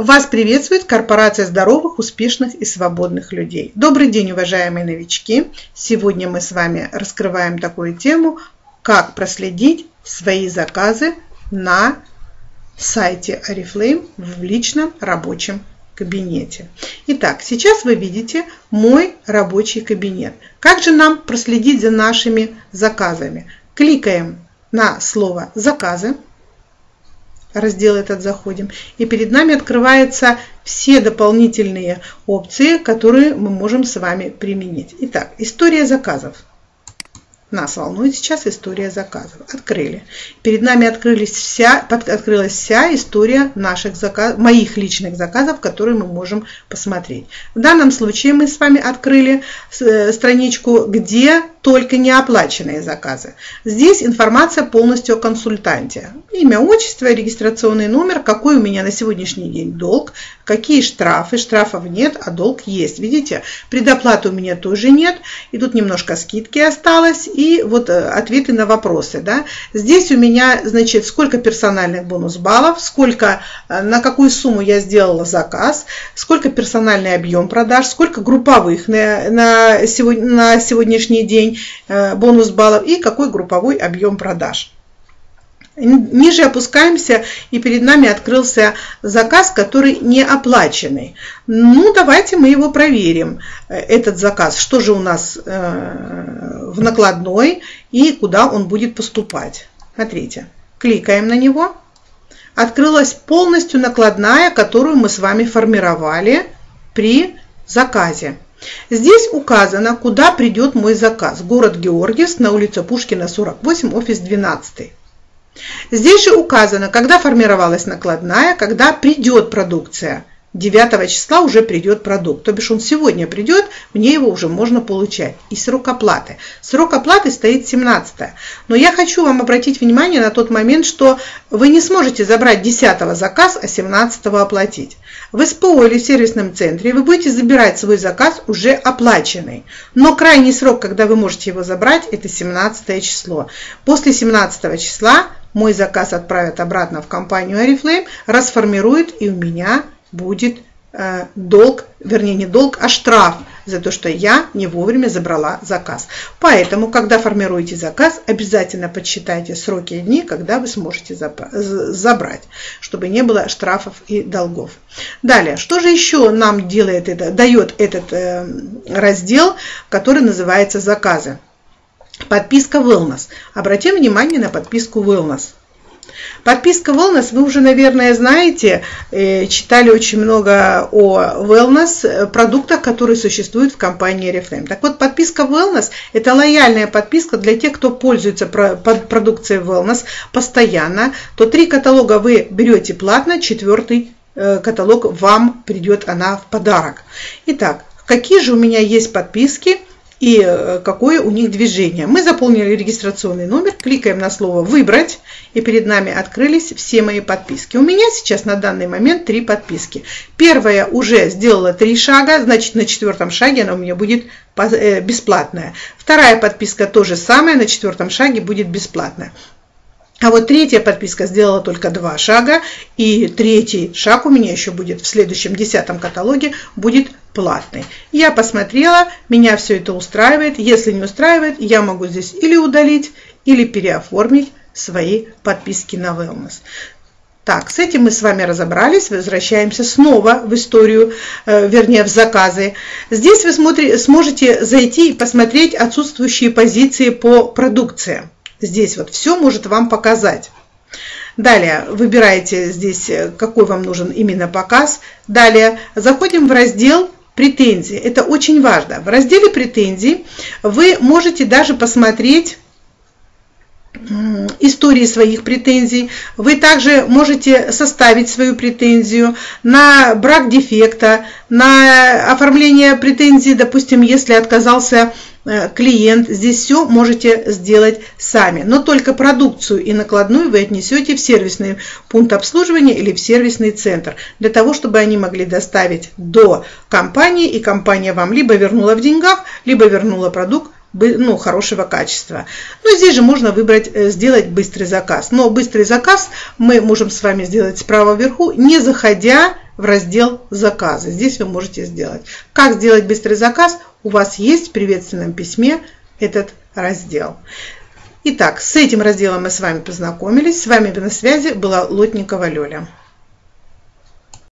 Вас приветствует корпорация здоровых, успешных и свободных людей. Добрый день, уважаемые новички! Сегодня мы с вами раскрываем такую тему, как проследить свои заказы на сайте Oriflame в личном рабочем кабинете. Итак, сейчас вы видите мой рабочий кабинет. Как же нам проследить за нашими заказами? Кликаем на слово «Заказы», раздел этот заходим, и перед нами открываются все дополнительные опции, которые мы можем с вами применить. Итак, история заказов. Нас волнует сейчас история заказов. Открыли. Перед нами открылись вся, открылась вся история наших заказ, моих личных заказов, которые мы можем посмотреть. В данном случае мы с вами открыли э, страничку, где только неоплаченные заказы. Здесь информация полностью о консультанте. Имя, отчество, регистрационный номер, какой у меня на сегодняшний день долг, какие штрафы. Штрафов нет, а долг есть. Видите, предоплаты у меня тоже нет. И тут немножко скидки осталось. И вот э, ответы на вопросы. Да. Здесь у меня, значит, сколько персональных бонус баллов, сколько, э, на какую сумму я сделала заказ, сколько персональный объем продаж, сколько групповых на, на, сегодня, на сегодняшний день э, бонус баллов и какой групповой объем продаж. Ниже опускаемся, и перед нами открылся заказ, который не оплаченный. Ну, давайте мы его проверим, э, этот заказ. Что же у нас э, в накладной и куда он будет поступать. Смотрите, кликаем на него. Открылась полностью накладная, которую мы с вами формировали при заказе. Здесь указано, куда придет мой заказ. Город Георгиевск на улице Пушкина, 48, офис 12. Здесь же указано, когда формировалась накладная, когда придет продукция. 9 числа уже придет продукт. То бишь он сегодня придет, мне его уже можно получать. И срок оплаты. Срок оплаты стоит 17. Но я хочу вам обратить внимание на тот момент, что вы не сможете забрать 10 заказ, а 17 оплатить. В СПО или сервисном центре вы будете забирать свой заказ уже оплаченный. Но крайний срок, когда вы можете его забрать, это 17 число. После 17 числа мой заказ отправят обратно в компанию Oriflame, расформируют и у меня будет э, долг, вернее не долг, а штраф за то, что я не вовремя забрала заказ. Поэтому, когда формируете заказ, обязательно подсчитайте сроки и дни, когда вы сможете забрать, чтобы не было штрафов и долгов. Далее, что же еще нам делает это, дает этот э, раздел, который называется заказы? Подписка Wellness. Обратим внимание на подписку Wellness. Подписка Wellness, вы уже, наверное, знаете, э, читали очень много о Wellness, э, продуктах, которые существуют в компании Reflame. Так вот, подписка Wellness – это лояльная подписка для тех, кто пользуется продукцией Wellness постоянно. То три каталога вы берете платно, четвертый э, каталог вам придет она в подарок. Итак, какие же у меня есть подписки – и э, какое у них движение. Мы заполнили регистрационный номер, кликаем на слово «Выбрать», и перед нами открылись все мои подписки. У меня сейчас на данный момент три подписки. Первая уже сделала три шага, значит на четвертом шаге она у меня будет э, бесплатная. Вторая подписка тоже самая, на четвертом шаге будет бесплатная. А вот третья подписка сделала только два шага, и третий шаг у меня еще будет в следующем десятом каталоге, будет платный. Я посмотрела, меня все это устраивает. Если не устраивает, я могу здесь или удалить, или переоформить свои подписки на Wellness. Так, с этим мы с вами разобрались. Возвращаемся снова в историю, э, вернее, в заказы. Здесь вы сможете зайти и посмотреть отсутствующие позиции по продукции. Здесь вот все может вам показать. Далее выбираете здесь, э, какой вам нужен именно показ. Далее заходим в раздел претензии. Это очень важно. В разделе претензий вы можете даже посмотреть истории своих претензий. Вы также можете составить свою претензию на брак дефекта, на оформление претензий, допустим, если отказался клиент. Здесь все можете сделать сами. Но только продукцию и накладную вы отнесете в сервисный пункт обслуживания или в сервисный центр, для того, чтобы они могли доставить до компании, и компания вам либо вернула в деньгах, либо вернула продукт ну, хорошего качества. Но здесь же можно выбрать, э, сделать быстрый заказ. Но быстрый заказ мы можем с вами сделать справа вверху, не заходя в раздел «Заказы». Здесь вы можете сделать. Как сделать быстрый заказ? У вас есть в приветственном письме этот раздел. Итак, с этим разделом мы с вами познакомились. С вами на связи была Лотникова Лёля.